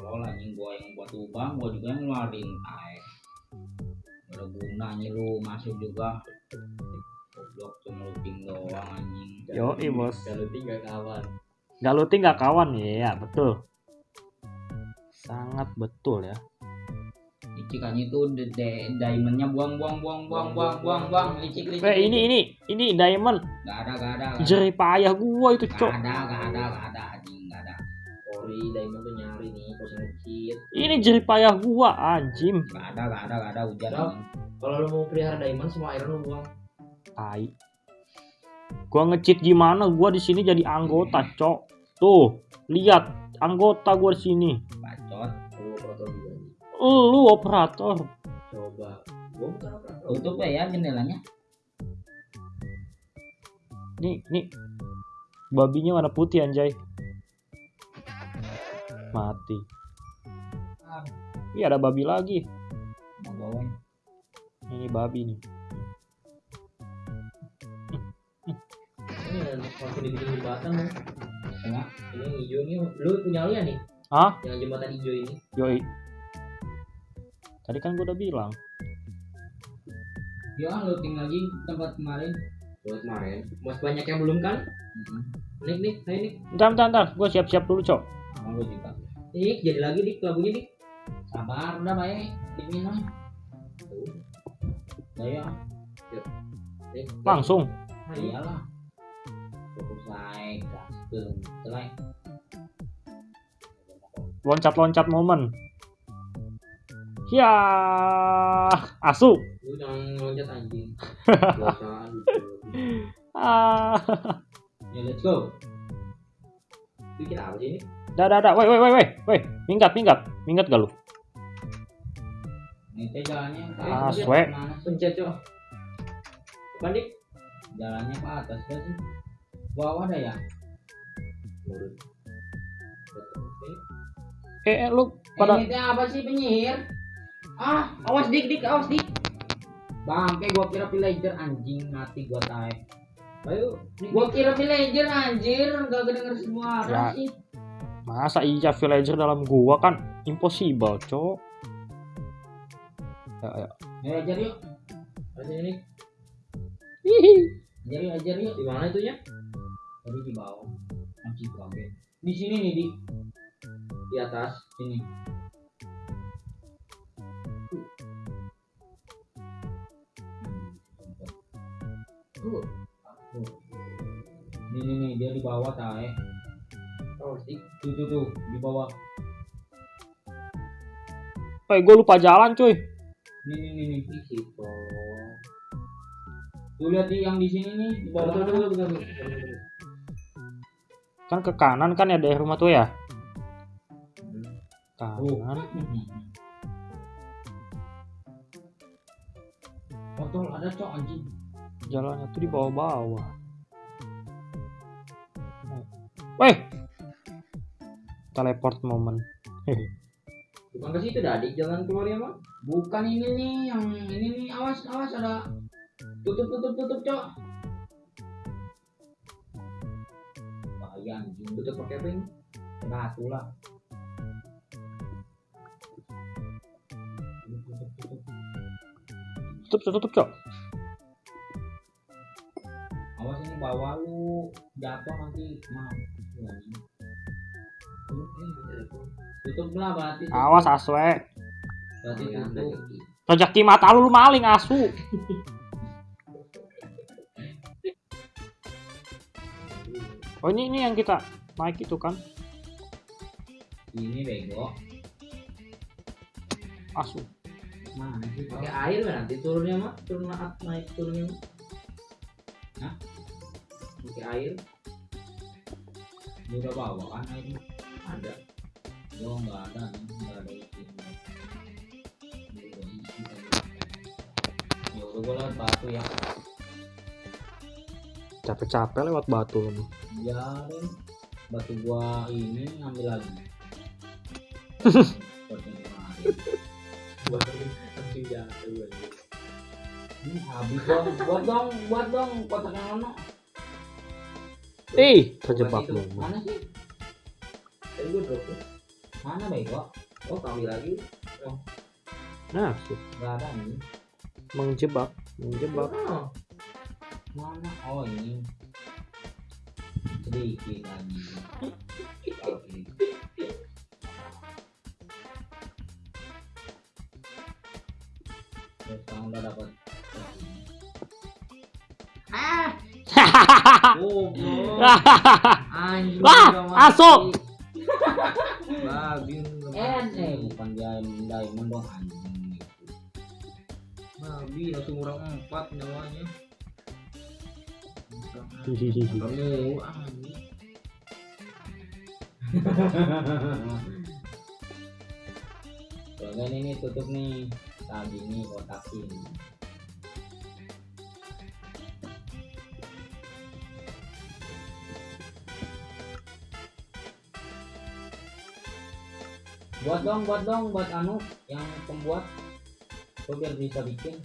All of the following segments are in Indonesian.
tolol anjing gua yang buat lubang gua juga yang ngeluarin ada gunanya lu masuk juga goblok cuma looting doang anjing Yoi, bos. Kalau tinggal kawan. Gak looting gak kawan ya, betul. Sangat betul ya. licikannya itu de, de- diamondnya buang buang buang buang buang buang buang licik licik Eh ini ini ini diamond gak ada gak ada gak ada jerih payah gua itu gak cok. ada gak ada gak ada anjing gak ada Ori diamond tuh nyari nih, kos ngecit. Ini jerih payah gua anjim. gak ada gak ada gak ada hujan anjing Kalau lu mau pelihara diamond semua iron lu buang. Tai. Gua ngecheat gimana? Gua di sini jadi anggota, cok. Tuh, lihat anggota gua di sini. bacot Lu operator juga. nih. Lu operator. Coba. Gua bukan operator. tutup ya jendelanya Nih, nih. Babinya warna putih anjay. Mati. Ih, ada babi lagi. Ini babi nih. Ini yang langsung dibikin jembatan lu. Enggak. Ini yang hijau nih. Lu punya lian nih? Hah? Yang jembatan hijau ini. Yoi. Tadi kan gua udah bilang. ya looting lagi tempat kemarin Buat kemarin. Masih banyak yang belum kan? Mm-mm. Nik nik, ayo nik. Bentar, bentar, bentar. Gua siap-siap dulu, cok. Gue juga Nik, jadi lagi nik lagunya nik. sabar udah baik dingin lah ya Nik. Langsung. Ayo. iyalah fokus like gaskeun like Loncat-loncat momen. Ya, asu. Lu jangan loncat anjing. Ah. ya let's go Bikin apa sih ini? Dah, dah, dah. Woi, woi, woi, woi. Woi, minggat, minggat. Minggat gak lu? ini teh jalannya ke Ah, ke mana sih? Pencet cok. Bandik. jalannya ke atas gak sih bawah ada ya. Eh, eh, lu eh, pada ini teh apa sih penyihir ah awas dik dik awas dik bangke gua kira villager anjing mati gua tae Ayo, gua kira villager anjir gak kedenger semua Ya. sih masa iya villager dalam gua kan impossible, cok. Ya, ya. ya ajar yuk Ayo sini nik. Hihi. ajar yuk ajar yuk Di mana itunya? tadi di bawah masih kaget di sini nih di Di atas. sini Tuh. Nih nih nih dia di bawah tae. Oh, dik. Tuh tuh tuh di bawah. Eh, gua lupa jalan, cuy. Nih nih nih nih. Di situ. Tuh lihat di yang di sini nih di bawah. Tunggu, tunggu, tunggu, tunggu. Kan ke kanan kan ya daerah rumah tuh ya? Tuh. Kanan. Botol ada cok anjing. Jalannya tuh di bawah-bawah. Weh. Teleport momen. Bukan ke situ dah, dik. Jalan keluarnya mah. Bukan ini nih yang ini nih awas awas ada tutup tutup tutup cok. Bahaya anjing. Tutup pakai apa ini? Batu lah. Tutup tutup tutup. Cok. Awas ini bawah lu jatuh nanti maaf. Tutup lah berarti. tutup. Awas aswe. Berarti Iya, ada tutup. Rezeki mata lu, lu maling asu. Oh ini ini yang kita naik itu kan Ini bego. asu. Mana sih? Pakai air kan nanti turunnya mah. Turun naik, naik turunnya. Hah? Pakai air. Udah bawa kan ini. Ada. Oh nggak ada nggak ada. Ya udah gua lewat batu ya. Capek-capek lewat batu lu. Ya deh. Batu gua ini ngambil lagi. Buat gue. Habis dong, buat dong, buat dong kotak yang mana? Eh, terjebak lu. Mana sih? Tadi gue drop mana bego Oh, kami lagi. Nah, sih. nggak ada nih menjebak, menjebak. Oh, mana oh ini sedikit lagi Oke. Sekarang udah dapat ah goblok anjing Wah, udah mati. aso. Babi. eh eh bukan diamond diamond dong anjing Babi langsung orang empat nyawanya. Kamu anjing. Soalnya ini tutup nih tadi nih kotakin buat dong buat dong buat anu yang pembuat Gua biar bisa bikin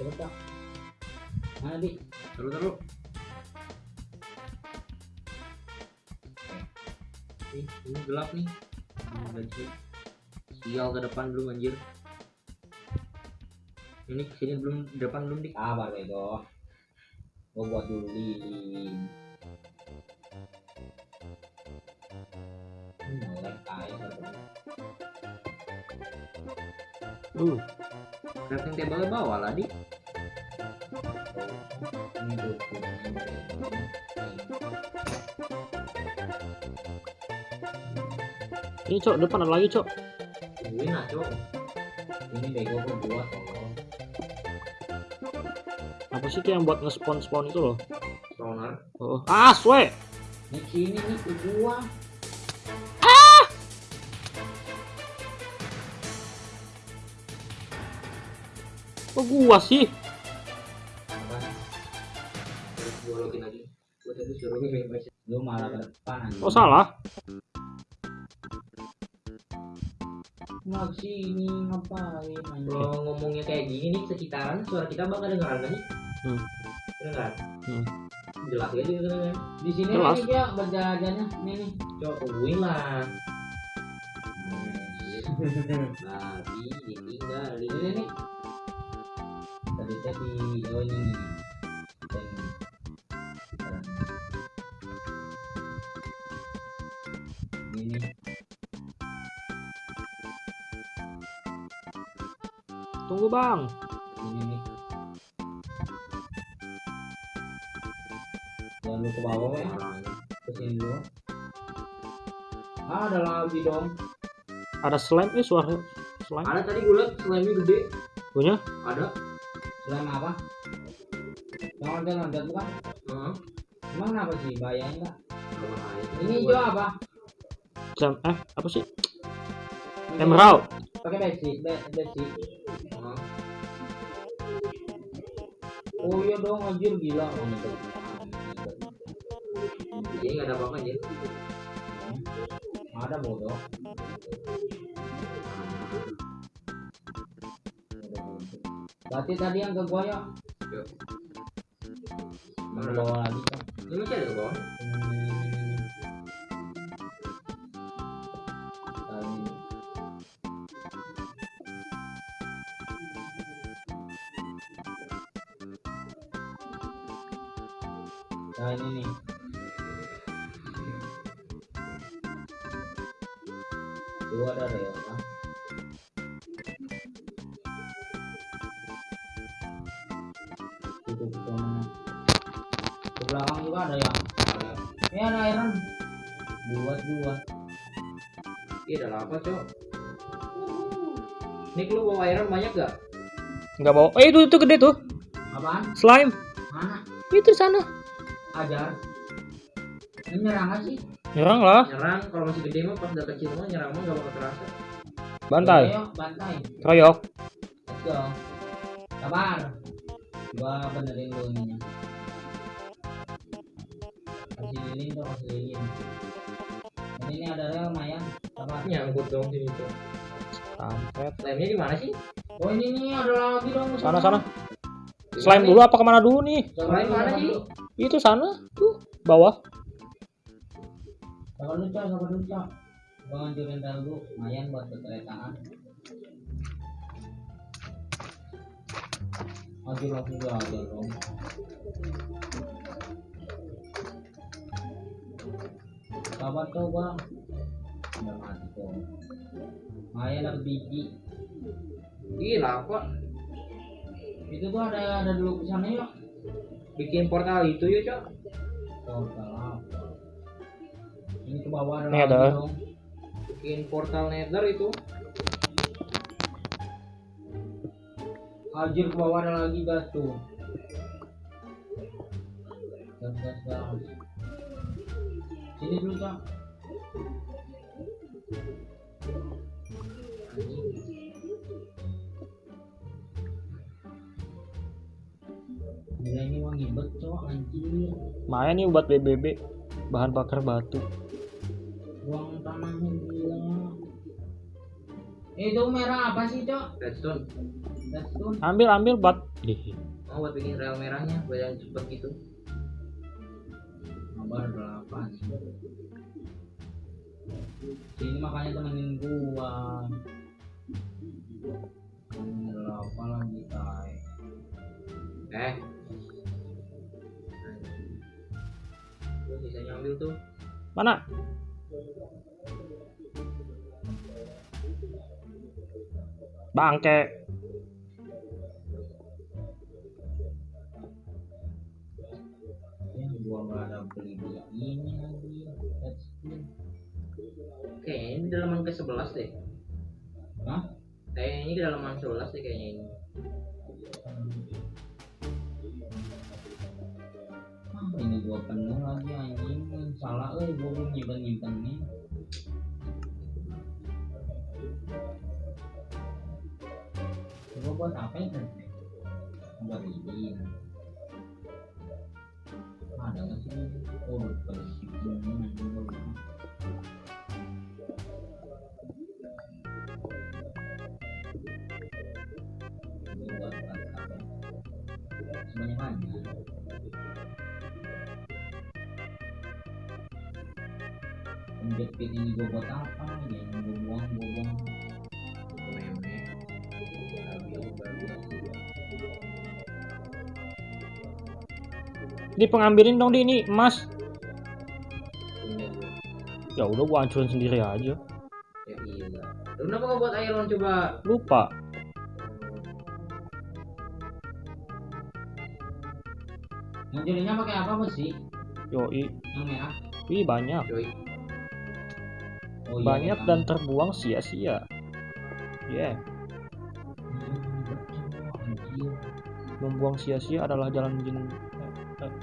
coba tak mana di Terus terus. Ih, ini gelap nih. Anjir. Sial ke depan belum anjir. Ini ke sini belum depan belum dik. sabar bego gua buat dulu lilin Uh, Crafting table bawah lah dik. ini ini cok depan ada lagi cok. Tungguin lah cok. ini bego gua buat tolong Apa sih itu yang buat nge-spawn spawn itu loh? Spawner. Oh, ah, swe. nih sini nih gua Kok gua sih? lu malah ke depan anjing Oh salah. Nggak sini ngapain Kalau ngomongnya kayak gini nih sekitaran suara kita bakal kedengeran kan? Hmm. Kedengeran? Hmm. Jelas ya kedengeran. di sini Jelas. nih dia berjalannya nih nih Cok, tungguin lah. Babi ditinggalin. ini nih tadi tadi oh ini Dan Tunggu bang. ini nih jangan lu ke bawah ya ke sini dulu ah ada lagi dong Ada slime eh suara slime. Ada tadi gue liat slime gede. Punya? Ada. Selain apa yang loncat loncat bukan Heeh. emang kenapa sih enggak Ada bahaya. ini hijau apa Slime eh apa sih? Emerald. pakai besi be- besi Heeh. oh iya dong anjir gila oh, ini. Jadi nggak ada apa-apa aja. ada bodoh berarti tadi yang ke gua yuk Yuk. mau bawa lagi kan Ini ke bawah. Apa cok? Nik lu bawa iron banyak gak? Enggak bawa. Eh itu itu gede tuh. Apaan? Slime. Mana? Itu sana. Ajar. Ini nyerang nggak sih? Nyerang lah. Nyerang kalau masih gede mah pas udah kecil mah nyerang mah gak bakal terasa. Bantai. Ayo, bantai. Kroyok. Let's go. Sabar. Gua benerin dulu ininya. Kasih lilin dong, kasih lilin. Ini, ini ada lumayan. Sabar. Nyangkut dong sini cok. Kampret. Lemnya di mana sih? Oh ini nih ada lagi dong. Sana sana. Slime dulu apa ke mana dulu nih? Slime mana, Ji? Itu sana, tuh bawah. Sabar dulu, Cok. Sabar dulu, Cok. Gua ngancurin dulu. Lumayan buat keteretaan. Maju langsung gua aja dong. Sabar, Cok, Cok. Lumayan dapet biji. Gila kok Itu tuh ada ada dulu ke sana yuk. bikin portal itu yuk, Cok. Portal apa? Ini ke bawah ada dong. Bikin portal nether itu. Anjir ke bawah ada lagi gas tuh. Gas gas gas. Sini dulu cak. Gila ini wangi bet cok anjir. Main nih buat BBB, bahan bakar batu. Buang tanahnya gila. Itu merah apa sih cok? Redstone. Redstone. Ambil ambil bat. Ih, Oh, buat bikin rel merahnya, buat yang cepet gitu. Kabar delapan. Ini makanya temenin gua. Delapan lagi tay. Eh. Tuh, sisanya ambil tuh. Mana? Bangke. Ya, gua nggak ada beli beli ini lagi. Kayaknya ini dalaman ke 11 deh. Hah? Kayaknya ini kedalaman 11 deh kayaknya ini. Ah, ini gua penuh lagi anjing. Salah eh gua belum nyimpen nih. Buat apa ya kan? Buat ini. Ada nggak sih? Oh, ini Sebanyak aja. Penjepit ini gue buat apa? Ya, gue buang, gue buang. Meme. Babi, babi. Di pengambilin dong di ini emas. Ya udah gua hancurin sendiri aja. Ya iya. Lu kenapa gak buat iron coba? Lupa. Ngancurinnya pakai apa sih? Yoi. Yang merah? Ih banyak. Cuy. Oh, iya, Banyak iya, dan kan. terbuang sia-sia. Yeah. Membuang sia-sia adalah jalan jin.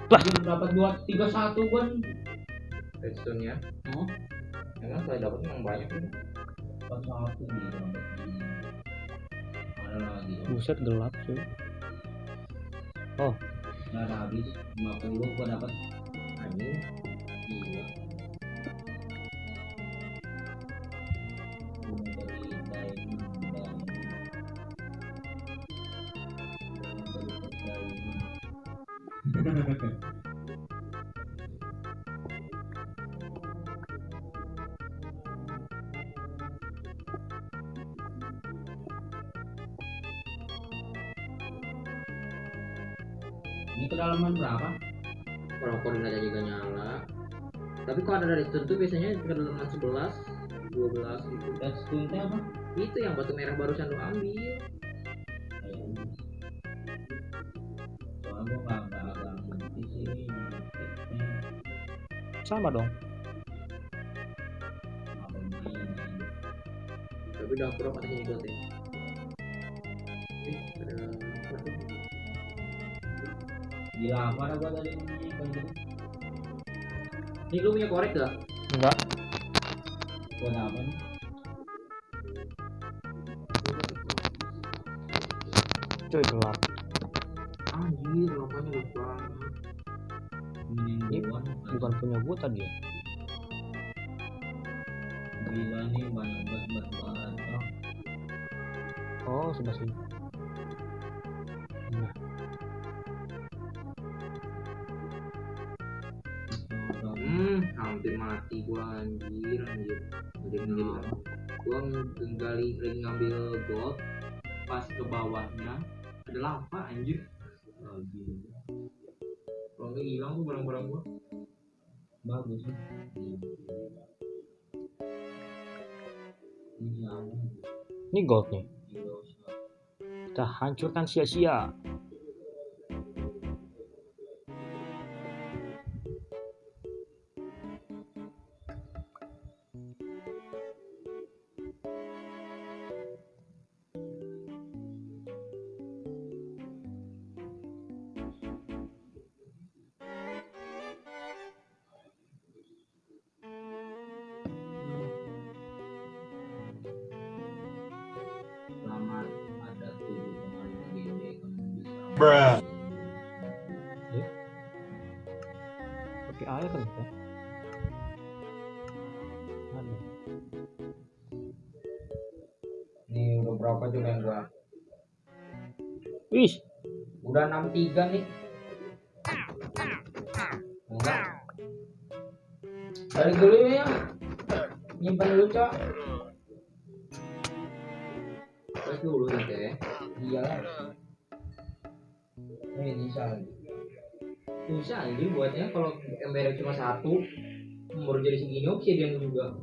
Anjir, dapat dua tiga satu kan? Redstone nya. Oh, Emang kalau dapat memang banyak nih. dapat satu nih ini. Ada lagi. oh. Buset gelap cuy. Nggak ada habis 50 gua dapat Anjing. Ini kedalaman berapa? Kalau koordinatnya juga nyala. Tapi kalau ada redstone tuh biasanya kedalaman 11, 12 gitu. Redstone teh apa? Itu yang batu merah barusan lu ambil. Soalnya gua ngerti sih Sama dong. Tapi udah pro katanya ikut ya. Gila ada gua tadi. Ini lu punya korek gak? Enggak. Buat apa nih? Cuy gelap. Anjir, lampanya bagus banget. Ini Bukan punya gua tadi ya. gila nih banyak banget banget. Oh, sebelah sini. Hampir mati gua anjir anjir. Jadi menjadi gua nggali lagi ngambil gold pas ke bawahnya ada lava anjir. Lagi kalau nggak hilang tuh barang-barang gua. Bagus. Sih ini apa? Ini gold nih. Gila, Kita hancurkan sia-sia. Berapa juga yang gua? Wih, udah 63 nih. Enggak. Balik dulu ya nyimpan dulu cok. Pas dulu nanti ya. Iya lah. Ini bisa lagi susah anjir buatnya kalau embernya cuma satu baru jadi segini oke dia juga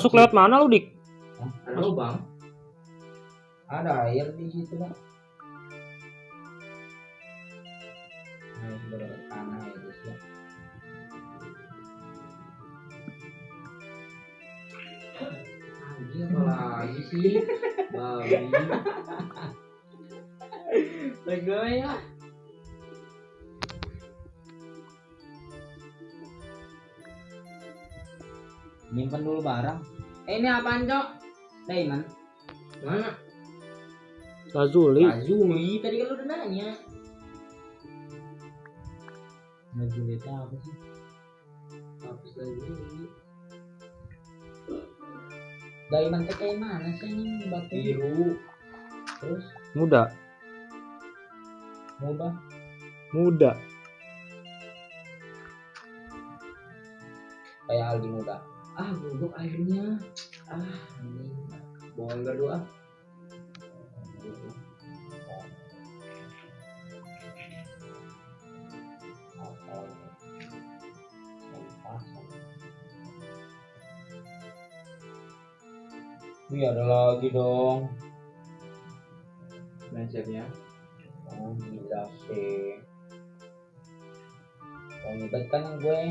masuk lewat mana lu dik? ada lubang ada air di situ kan nah tanah ya ya. Anjir apa lagi sih. Babi. Lego ya nyimpan dulu barang. Eh, ini apaan cok? Diamond. Mana? Lazuli. Azuli tadi kan lu udah nanya. Lazuli itu apa sih? Hapus lagi diamond teh kayak mana sih ini batu? Biru. Terus? Muda, muda. Muda. kayak Aldi muda ah goblok airnya ah ini bawa ember dua Wih ada lagi dong. Mindsetnya. Oh gila sih Oh nyebat kan gue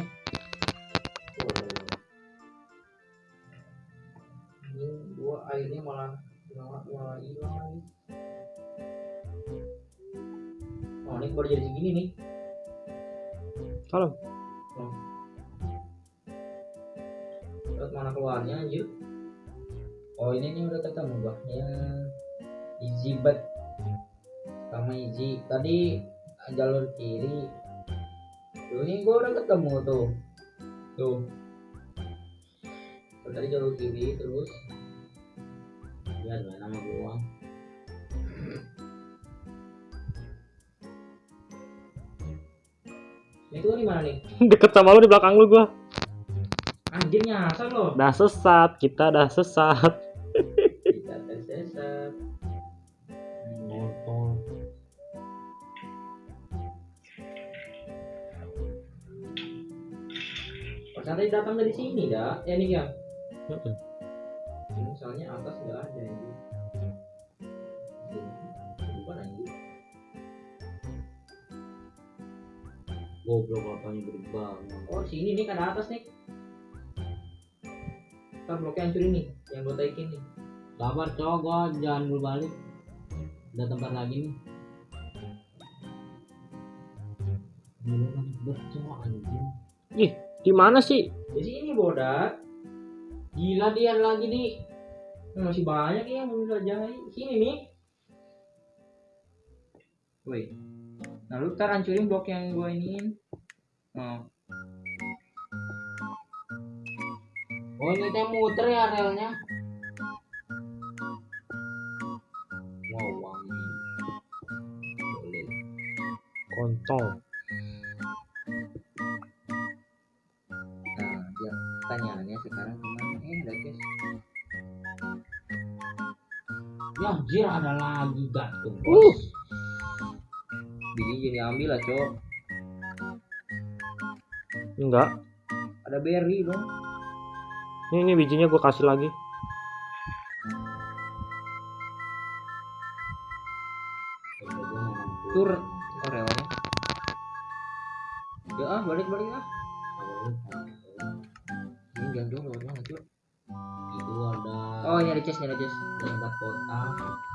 gua airnya malah malah malah hilang oh ini baru jadi segini nih. Salam. Terus mana keluarnya anjir? Oh ini nih udah ketemu gua ya. Easy bet. Sama easy. Tadi jalur kiri. Tuh ini gua udah ketemu tuh. Tuh. Tadi jalur kiri terus ya dua nama gua ini tuh di mana nih? Deket sama lu di belakang lu gua. anjir nyasar loh Dah sesat, kita dah sesat. kita tersesat motor. Pas tadi datang dari sini dah ya nih ya misalnya atas nggak goblok katanya gede banget. Oh sini nih kan atas nih. Ntar bloknya hancurin nih yang gue taikin nih. Sabar cowok gua jangan dulu balik. Udah tempat lagi nih. Gila banget bet cowok anjing. Di mana sih? di sini bodak. Gila dia lagi nih. Masih banyak ya yang belum jelajahi sini nih. Woi nah lu ntar hancurin blok yang gue iniin oh. Oh ini teh muter ya relnya Wow wangi kontol Nah, dia pertanyaannya sekarang gimana? Eh, ada guys. Ya anjir ada lagi gantung. Uh. Jadi ambil lah, Cok. enggak Ada berry dong. ini, ini bijinya gue kasih lagi Tur Oreonya. Ya ah, balik-balik ah. Ini jangan dulu banget, Cok. Itu ada Oh, ini ada chest, ini ada chest. empat kotak.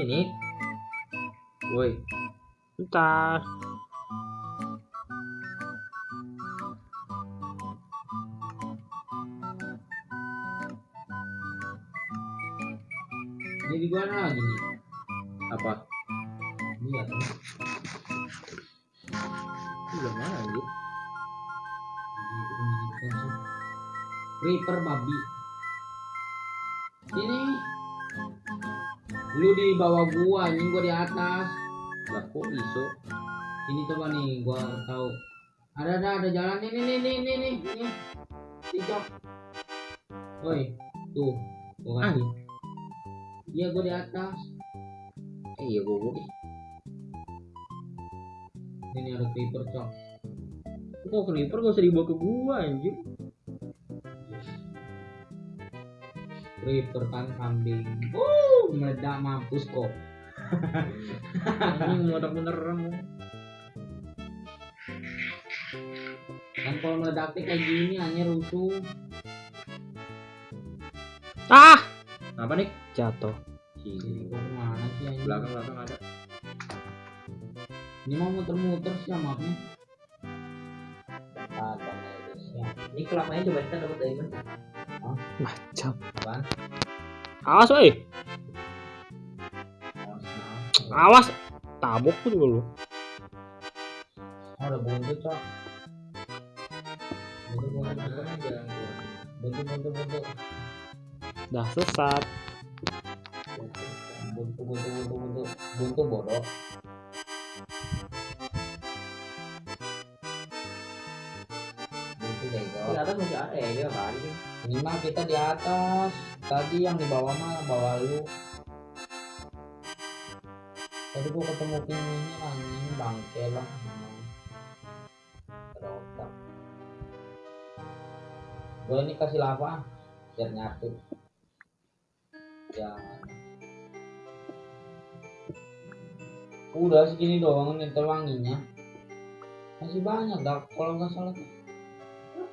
Nih. Woi, bentar Lu di bawah gua, anjing gua di atas. Lah kok iso? Ini coba nih, gua tahu. Ada ada ada jalan nih nih nih nih nih nih. Ini. Cicok. Woi, tuh. Gua kasih. Iya, gua di atas. Eh, iya gua ih. Ini ada creeper, cok. Kok creeper gak usah dibawa ke gua anjir? Creeper kan kambing. Uh, meledak mampus kok. Ini meledak beneran. Kan kalau meledaknya kayak gini hanya rusuh. ah Apa nih? jatuh Ini kok ke mana sih anjing? Belakang belakang ada. Ini mau muter-muter sih mapnya. Ini kelapanya coba kita dapat diamond. macam Apaan? awas woi awas tabok tuh juga lu Oh, ada buntu, Cok. Buntu, buntu, buntu. dah sesat Buntu, buntu, buntu, buntu. Buntu bodoh. Di atas masih ada ya dia kali. Ini mah kita di atas. Tadi yang di bawah mah bawah lu. Tadi gua ketemu pinguinnya anjing bangke lah. Ada otak. Gua ini kasih lava biar nyatu. Jangan. Udah segini doang nih wanginya. Masih banyak dah kalau nggak salah.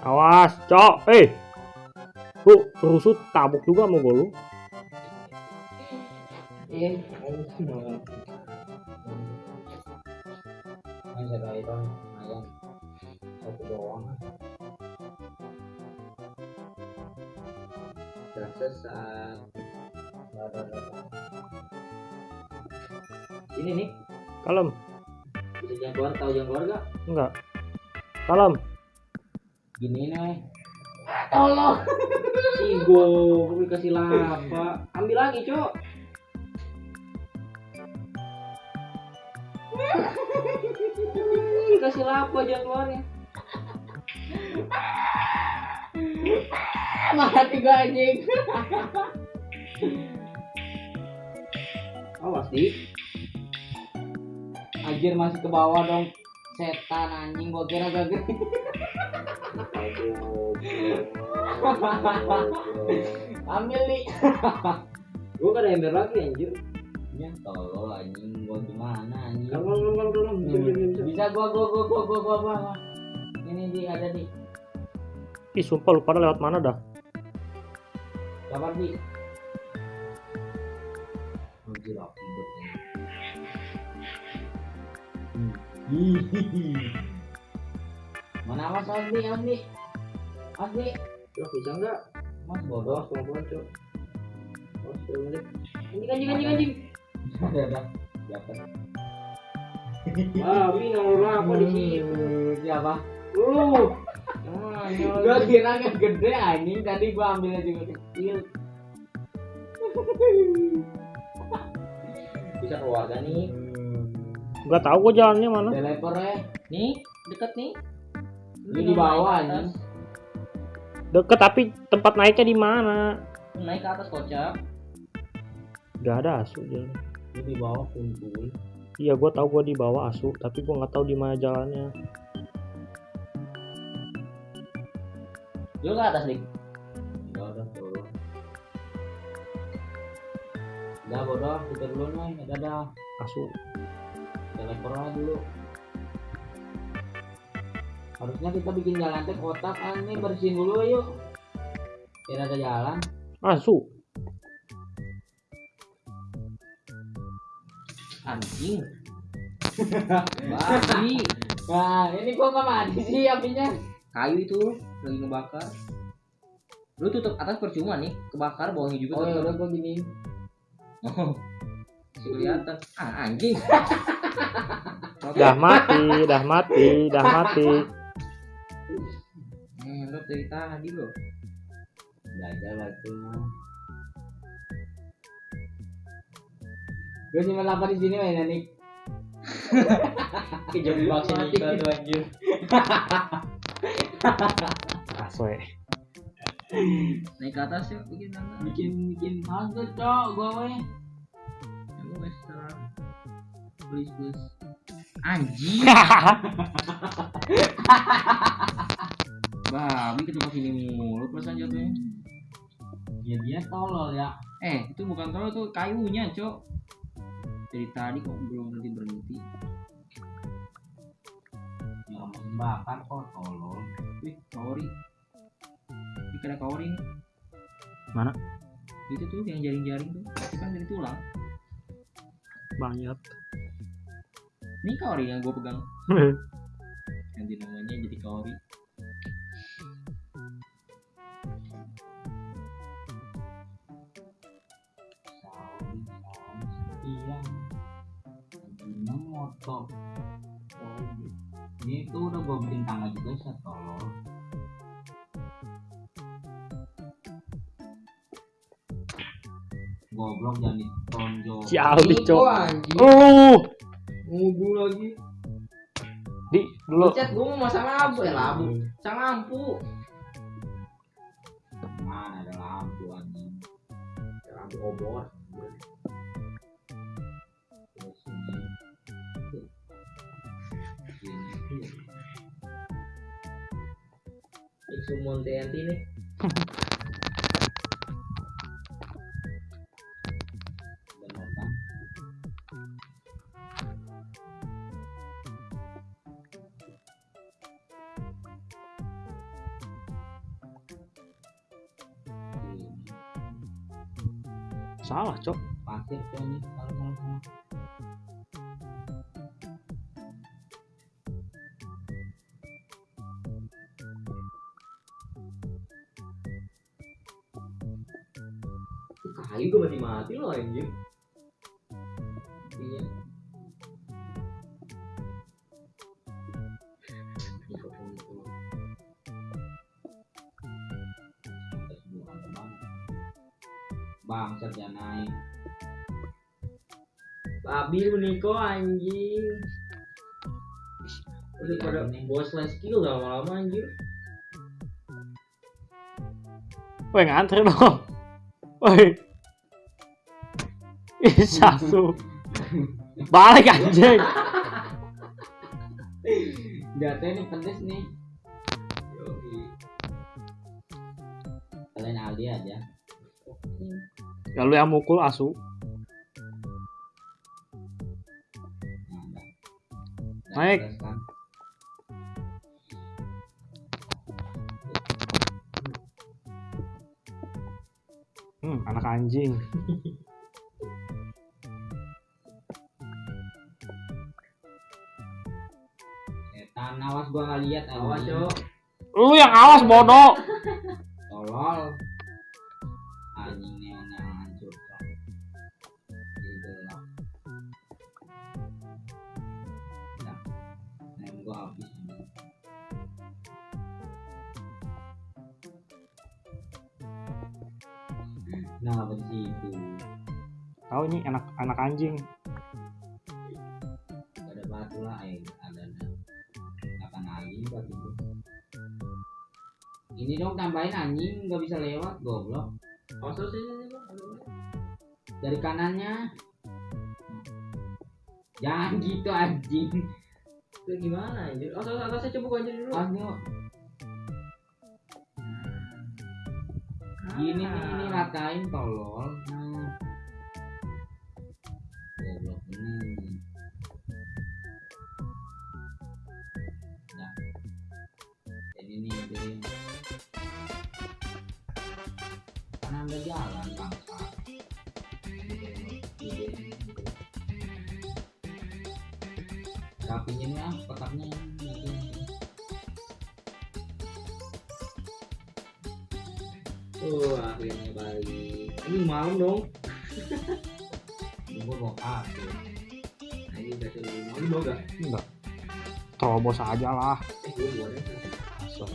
awas cok eh lu rusut tabok juga mau gue lu. Ini nih. kalem Bisa jangan keluar tahu jangan keluar gak? enggak kalem Gini nih. Tolong. Sigo, gue kasih lava. Ambil lagi, Cok. kasih lava jangan keluarnya. Mati gua anjing. Awas, Di. Anjir masih ke bawah dong. Setan anjing gua kira gak gede. Ambil nih. Gue gak ada ember lagi anjir. Ya tolol anjing gua gimana anjing. Kalau kalau kalau kalau bisa bisa gua gua gua gua gua gua, gua. Ini di ada di. ih sumpah lu pada lewat mana dah Sabar di. Anjir api. Hmm. Hihihi. Mana awas Asli, Asli. Asli. Cok bisa enggak? Mas bodoh. Pelan-pelan cok. Awas pelan-pelan. Anjing anjing anjing anjing. Ada ada. Siapa? Ah, ini nomor apa di sini? Siapa? Lu. Ah, Gua kira kan gede anjing tadi gua ambilnya juga kecil. Bisa keluarga nih. Nggak tahu gua jalannya mana. Teleport ya. Nih, deket nih. Ini di bawah anjing. Deket tapi tempat naiknya di mana? Naik ke atas kocak. Gak ada asu jalan. Ini di bawah kuntul. Iya gua tahu gua di bawah asu, tapi gua nggak tahu di mana jalannya. Lu ke atas, Dik. Enggak udah turun. Udah bodoh, kita dulu nih, dadah. Asu. Teleport aja dulu. Harusnya kita bikin jalan teh kotak kan nih bersihin dulu yuk. Biar ada jalan. Asu. Anjing. Babi. Nah, ini kok nggak mati sih apinya? Kayu itu lagi ngebakar. Lu tutup atas percuma nih, kebakar bawahnya juga Oh ya udah gua gini. Oh. Kelihatan. Ah, anjing. Dah mati, dah mati, dah mati. Dari tadi loh. Belajar lah itu mah. Gue simpan apa di sini main nih? Kejebak sini Mati. tuh anjir. Aswe. Naik ke atas yuk bikin tangga. Bikin bikin hantu cok gua weh. Ya wes sekarang. Please please. Anjing. Babi ketemu sini mulu perasaan jatuhnya. Ya dia tolol ya. Eh, itu bukan tolong tuh kayunya, Cok. Dari tadi kok belum berhenti berhenti. Ya bakar kok tolol. Wih, kaori. Ini kaori nih. Mana? Itu tuh yang jaring-jaring tuh. Itu kan dari tulang. Banyak. Ini kaori yang gue pegang. Ganti namanya jadi kaori. Iya. Gina motor. Oh, ini tuh udah gua bikin tangga juga set tolol. Goblok jangan ditonjol. Aldi, Cok. Uh, Ngubu lagi. di dulu. Chat gue mau masang lampu ya lampu. Sang lampu. Mana ada lampu anjing. Lampu obor. Salah, Cok. tuh nih kalau salah Kayu gue mati mati loh anjir. Naik Babi lu Niko anjing. Udah pada bos slash skill gak lama-lama anjir. Woi, ngantri dong. Woi. Ih, satu. Balik anjing. Jatuh nih pedes nih kalian Aldi aja Ya lu yang mukul asu. Naik. Hmm, anak anjing. setan awas gua nggak lihat Awas, anjing. Cok. Lu yang awas bodoh. tolol goblok. Sini, sini, Bang. Aduh, dari kanannya. Jangan gitu anjing. Itu gimana anjir? Awas, awas, saya coba anjir dulu. ayo gini nih ini ratain tolol. Nah jalan bangsa rapiin ya kotaknya Oh, akhirnya balik. Ini malam dong. Gua bawa kafe Nah, ini kasih lu mau mau gak? Enggak. Terobos aja lah. Eh, gue aja. Asal.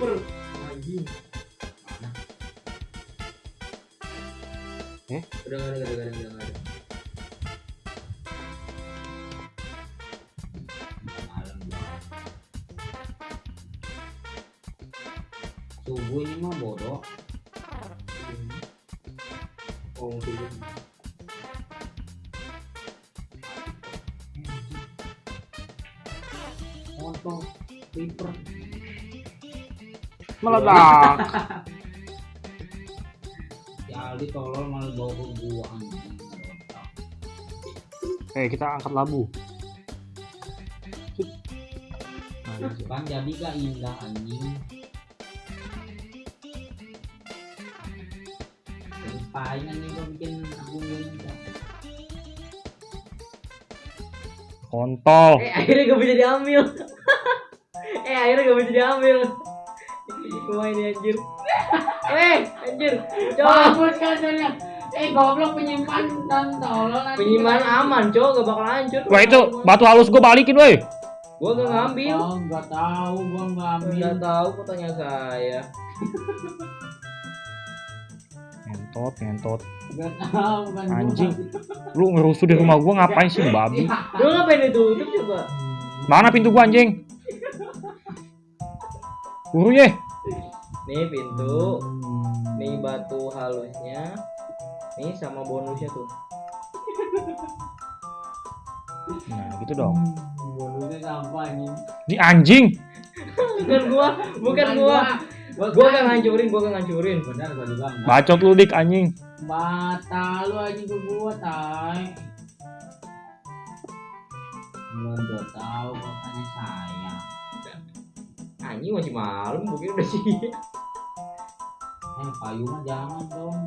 Creeper. Anjing. mana Udah gak ada, udah ada, udah gak ada. Meledak. si Aldi tolol malah bawa ke gua anjing. Eh, kita angkat labu. Nah, kan jadi gak indah anjing paling anjing gua bikin aku indah Kontol. Eh, akhirnya gak bisa diambil. eh, akhirnya gak bisa diambil. Cuma ini anjir. eh, anjir. Coba. bagus kan soalnya eh goblok penyimpan dan tolol nanti Penyimpanan aman, cowok gak bakal hancur. Wah itu batu halus gue balikin weh. Gua gak ngambil. oh nggak tahu gua nggak ambil Nggak tahu kok tanya saya. Ngentot, ngentot. nggak tahu kan gua Anjing. Lu ngerusuh di rumah gua ngapain sih babi? Lu ngapain ditutup coba? Mana pintu gua anjing? Buru ye. Nih pintu, nih batu halusnya, nih sama bonusnya tuh. Nah, gitu dong. bonusnya sampah nih Ini anjing. Bukan gua, bukan gua. Gua gak ngancurin, gua gak ngancurin. benar gua juga enggak Bacot lu dik anjing. mata lu aja ke gua tai lu udah tahu katanya saya Anjing masih malam, mungkin udah siang. eh mah jangan dong